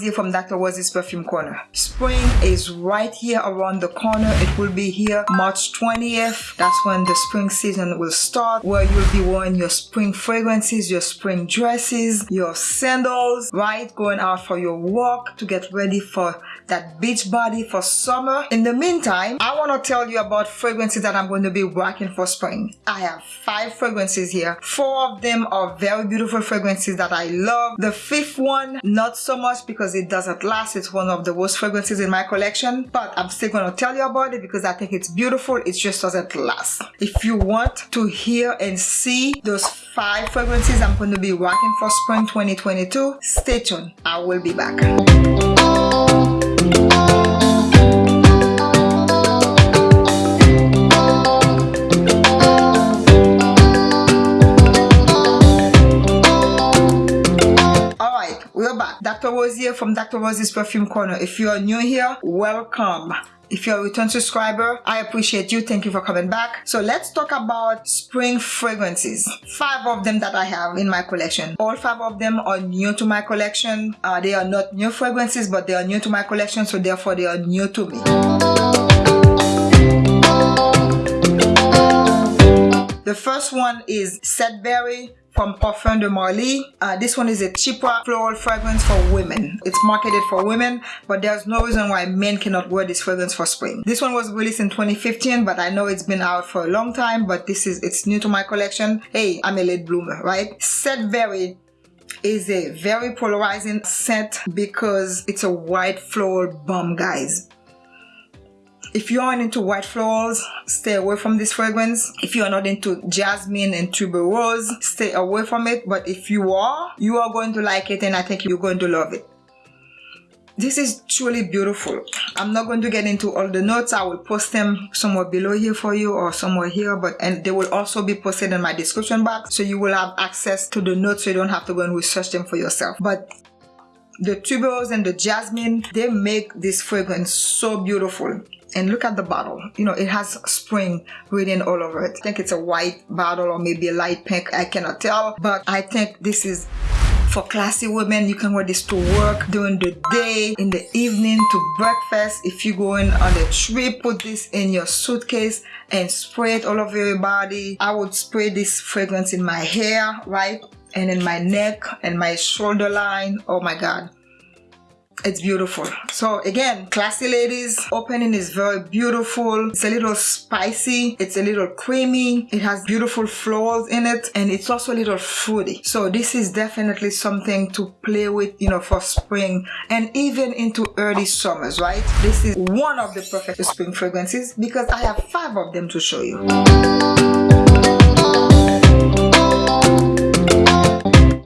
Here from Dr. Waz's Perfume Corner. Spring is right here around the corner. It will be here March 20th. That's when the spring season will start where you'll be wearing your spring fragrances, your spring dresses, your sandals, right? Going out for your walk to get ready for that beach body for summer. In the meantime, I want to tell you about fragrances that I'm going to be working for spring. I have five fragrances here. Four of them are very beautiful fragrances that I love. The fifth one, not so much because it doesn't last. It's one of the worst fragrances in my collection, but I'm still going to tell you about it because I think it's beautiful. It just doesn't last. If you want to hear and see those five fragrances I'm going to be rocking for spring 2022, stay tuned. I will be back. From Dr. Waz's Perfume Corner. If you are new here, welcome. If you're a return subscriber, I appreciate you. Thank you for coming back. So let's talk about spring fragrances. Five of them that I have in my collection. All five of them are new to my collection. Uh, they are not new fragrances, but they are new to my collection, so therefore they are new to me. The first one is Sedbury from Parfum de Marly. Uh, this one is a chypre floral fragrance for women. It's marketed for women, but there's no reason why men cannot wear this fragrance for spring. This one was released in 2015, but I know it's been out for a long time, but this is, it's new to my collection. Hey, I'm a late bloomer, right? Sedbury is a very polarizing scent because it's a white floral bomb, guys. If you aren't into white florals, stay away from this fragrance. If you are not into jasmine and tuberose, stay away from it. But if you are, you are going to like it and I think you're going to love it. This is truly beautiful. I'm not going to get into all the notes. I will post them somewhere below here for you or somewhere here, but and they will also be posted in my description box. So you will have access to the notes so you don't have to go and research them for yourself. But the tuberose and the jasmine, they make this fragrance so beautiful. And look at the bottle. You know it has spring written all over it. I think it's a white bottle or maybe a light pink i cannot tell. But i think this is for classy women. You can wear this to work during the day in the evening to breakfast. If you're going on a trip put this in your suitcase and spray it all over your body. I would spray this fragrance in my hair right and in my neck and my shoulder line. Oh my god. It's beautiful. So again classy ladies opening is very beautiful. It's a little spicy. It's a little creamy. It has beautiful flowers in it and it's also a little fruity. So this is definitely something to play with you know for spring and even into early summers right? This is one of the perfect spring fragrances because i have five of them to show you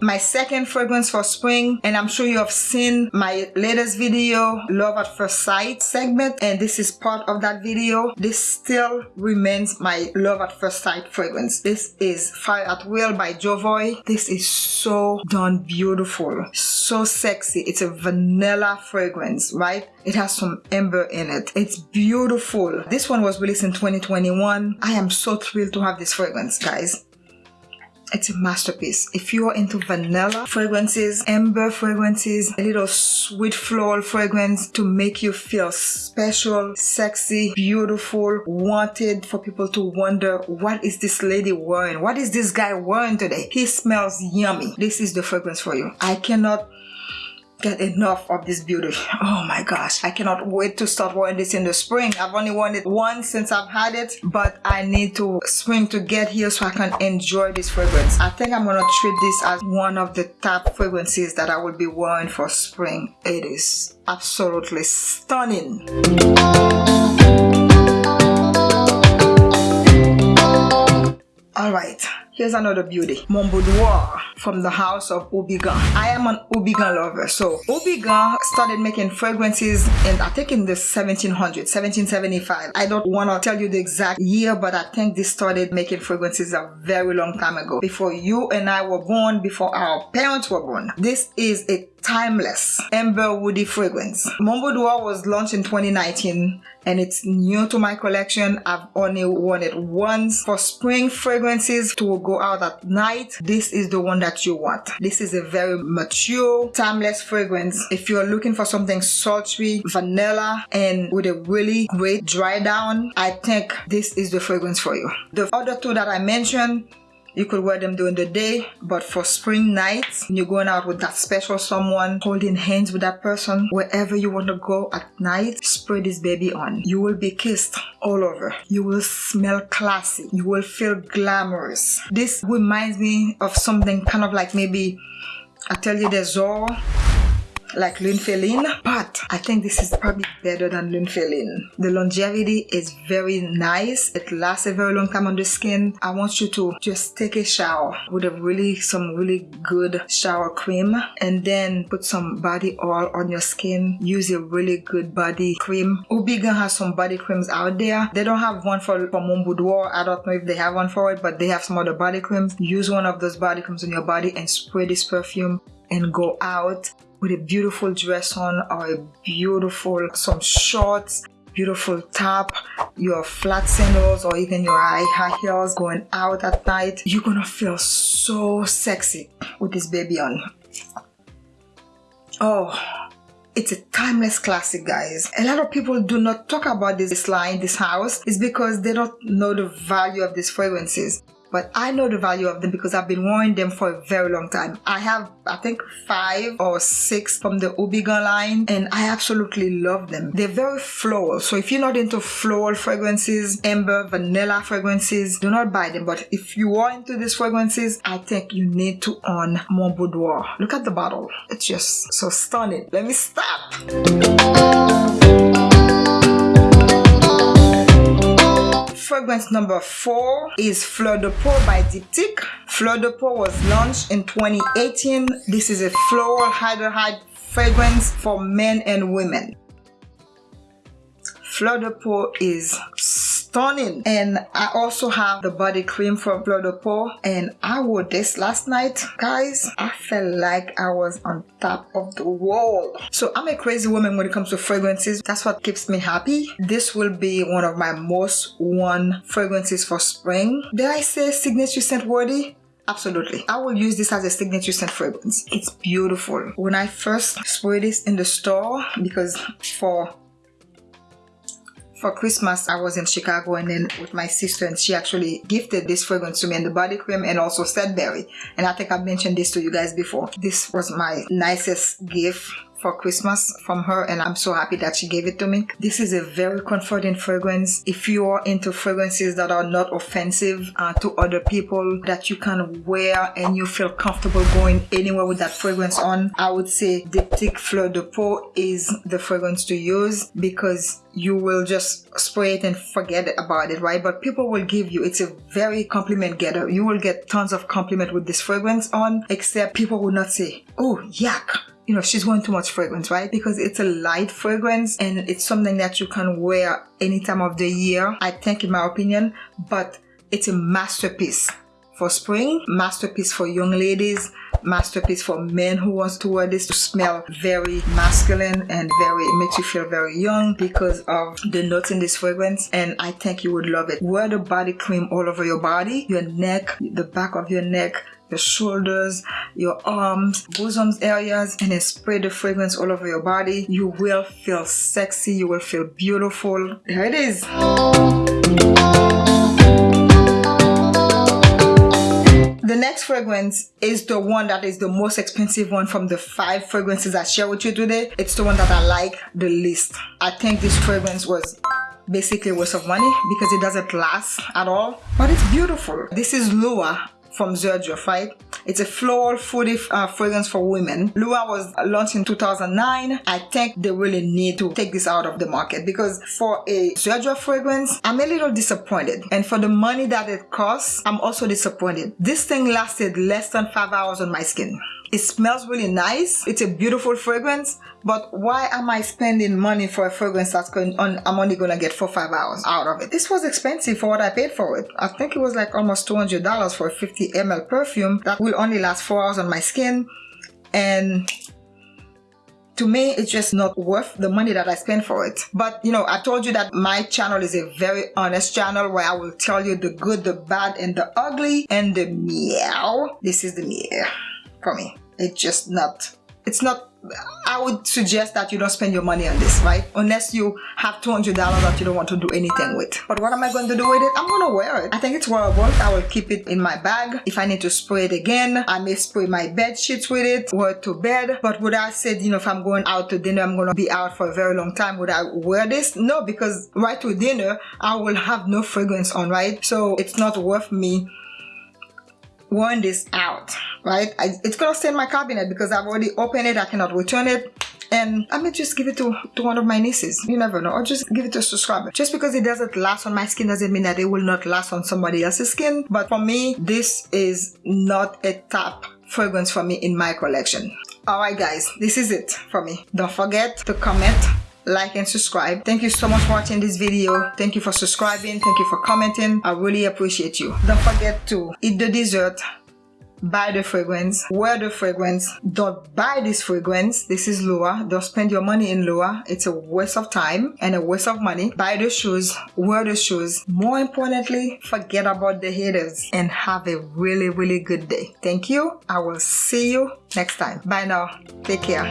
my second fragrance for spring and I'm sure you have seen my latest video love at first sight segment and this is part of that video. This still remains my love at first sight fragrance. This is fire at will by jovoy. This is so done beautiful so sexy. It's a vanilla fragrance right? It has some amber in it. It's beautiful. This one was released in 2021 i am so thrilled to have this fragrance guys it's a masterpiece. If you are into vanilla fragrances amber fragrances a little sweet floral fragrance to make you feel special sexy beautiful wanted for people to wonder what is this lady wearing? What is this guy wearing today? He smells yummy. This is the fragrance for you. I cannot get enough of this beauty. Oh my gosh i cannot wait to start wearing this in the spring. I've only worn it once since i've had it but i need to spring to get here so i can enjoy this fragrance. I think i'm gonna treat this as one of the top fragrances that i will be wearing for spring. It is absolutely stunning. All right Here's another beauty. Mon Boudoir from the house of Houbigant. I am an Houbigant lover. So Houbigant started making fragrances in I think in the 1700s, 1775. I don't want to tell you the exact year, but I think they started making fragrances a very long time ago. Before you and I were born, before our parents were born. This is a timeless amber woody fragrance. Mon Boudoir was launched in 2019 and it's new to my collection. I've only worn it once. For spring fragrances to go out at night, this is the one that you want. This is a very mature, timeless fragrance. If you're looking for something sultry, vanilla, and with a really great dry down, I think this is the fragrance for you. The other two that I mentioned, you could wear them during the day, but for spring nights, you're going out with that special someone, holding hands with that person, wherever you want to go at night, spray this baby on. You will be kissed all over. You will smell classy. You will feel glamorous. This reminds me of something kind of like maybe Atelier des Ors like Lune Féline, but I think this is probably better than Lune Féline. The longevity is very nice. It lasts a very long time on the skin. I want you to just take a shower with a really, some really good shower cream and then put some body oil on your skin. Use a really good body cream. Houbigant has some body creams out there. They don't have one for, for Mon Boudoir. I don't know if they have one for it, but they have some other body creams. Use one of those body creams on your body and spray this perfume and go out with a beautiful dress on or a beautiful some shorts beautiful top your flat sandals or even your high heels going out at night. You're gonna feel so sexy with this baby on. Oh it's a timeless classic guys. A lot of people do not talk about this line this house. Is because they don't know the value of these fragrances but I know the value of them because I've been wearing them for a very long time. I have I think five or six from the Houbigant line and I absolutely love them. They're very floral so if you're not into floral fragrances, amber, vanilla fragrances, do not buy them but if you are into these fragrances, I think you need to own Mon Boudoir. Look at the bottle. It's just so stunning. Let me stop. Fragrance number four is Fleur de Peau by Diptyque. Fleur de Peau was launched in 2018. This is a floral aldehyde fragrance for men and women. Fleur de Peau is stunning. And I also have the body cream from Fleur de Peau and I wore this last night guys. I felt like I was on top of the world. So I'm a crazy woman when it comes to fragrances. That's what keeps me happy. This will be one of my most worn fragrances for spring. Did I say signature scent worthy? Absolutely. I will use this as a signature scent fragrance. It's beautiful. When I first sprayed this in the store, because for for Christmas, I was in Chicago and then with my sister and she actually gifted this fragrance to me and the body cream and also Sedbury. And I think I've mentioned this to you guys before. This was my nicest gift for Christmas from her and I'm so happy that she gave it to me. This is a very comforting fragrance. If you are into fragrances that are not offensive uh, to other people that you can wear and you feel comfortable going anywhere with that fragrance on, I would say Diptyque Fleur de Peau is the fragrance to use because you will just spray it and forget about it, right? But people will give you, it's a very compliment getter. You will get tons of compliment with this fragrance on, except people will not say, oh, yuck you know, she's wearing too much fragrance, right? Because it's a light fragrance and it's something that you can wear any time of the year, I think in my opinion, but it's a masterpiece for spring, masterpiece for young ladies, masterpiece for men who wants to wear this to smell very masculine and very it makes you feel very young because of the notes in this fragrance and I think you would love it. Wear the body cream all over your body, your neck, the back of your neck, your shoulders, your arms, bosoms areas, and then spray the fragrance all over your body. You will feel sexy, you will feel beautiful. There it is. The next fragrance is the one that is the most expensive one from the five fragrances I share with you today. It's the one that I like the least. I think this fragrance was basically a waste of money because it doesn't last at all but it's beautiful this is Lua from right? It's a floral fruity uh, fragrance for women. Lua was launched in 2009. I think they really need to take this out of the market because for a Xerjoff fragrance, I'm a little disappointed. And for the money that it costs, I'm also disappointed. This thing lasted less than five hours on my skin. It smells really nice. It's a beautiful fragrance, but why am I spending money for a fragrance that's going on? I'm only gonna get four five hours out of it. This was expensive for what I paid for it. I think it was like almost $200 for a 50 ml perfume that will only last four hours on my skin. And to me, it's just not worth the money that I spend for it. But you know, I told you that my channel is a very honest channel where I will tell you the good, the bad, and the ugly, and the meow. This is the meow for me. It's just not, it's not I would suggest that you don't spend your money on this, right? Unless you have $200 that you don't want to do anything with. But what am I going to do with it? I'm going to wear it. I think it's wearable. I will keep it in my bag. If I need to spray it again, I may spray my bed sheets with it, wear it to bed. But would I say, you know, if I'm going out to dinner, I'm going to be out for a very long time, would I wear this? No, because right to dinner, I will have no fragrance on, right? So it's not worth me wearing this out right I, it's gonna stay in my cabinet because I've already opened it I cannot return it and I may just give it to, to one of my nieces. You never know. Or just give it to a subscriber. Just because it doesn't last on my skin doesn't mean that it will not last on somebody else's skin. But for me, this is not a top fragrance for me in my collection. Alright guys, this is it for me. Don't forget to comment, like and subscribe. Thank you so much for watching this video. Thank you for subscribing. Thank you for commenting. I really appreciate you. Don't forget to eat the dessert buy the fragrance wear the fragrance. Don't buy this fragrance. This is Lua don't spend your money in Lua it's a waste of time and a waste of money. Buy the shoes. Wear the shoes. More importantly forget about the haters and have a really really good day. Thank you. I will see you next time. Bye now. Take care